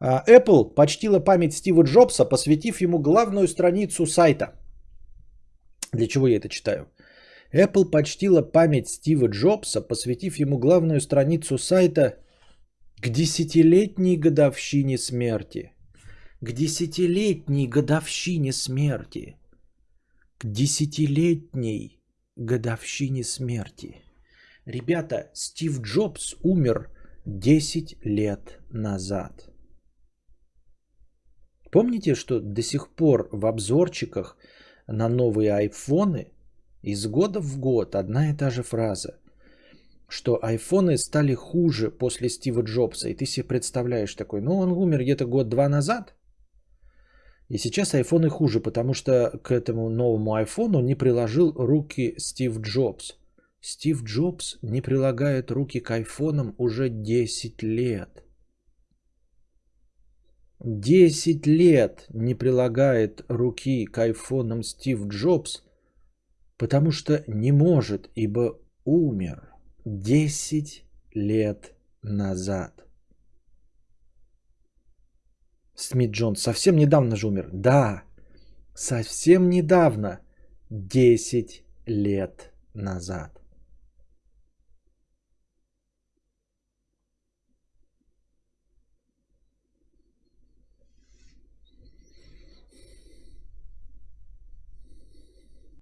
А, Apple почтила память Стива Джобса, посвятив ему главную страницу сайта. Для чего я это читаю? Apple почтила память Стива Джобса, посвятив ему главную страницу сайта к десятилетней годовщине смерти. К десятилетней годовщине смерти. К десятилетней годовщине смерти. Ребята, Стив Джобс умер 10 лет назад. Помните, что до сих пор в обзорчиках на новые айфоны из года в год одна и та же фраза, что айфоны стали хуже после Стива Джобса. И ты себе представляешь такой, ну он умер где-то год-два назад, и сейчас айфоны хуже, потому что к этому новому айфону не приложил руки Стив Джобс. Стив Джобс не прилагает руки к айфонам уже 10 лет. 10 лет не прилагает руки к айфонам Стив Джобс, потому что не может, ибо умер 10 лет назад. Смит Джонс совсем недавно же умер. Да, совсем недавно. 10 лет назад.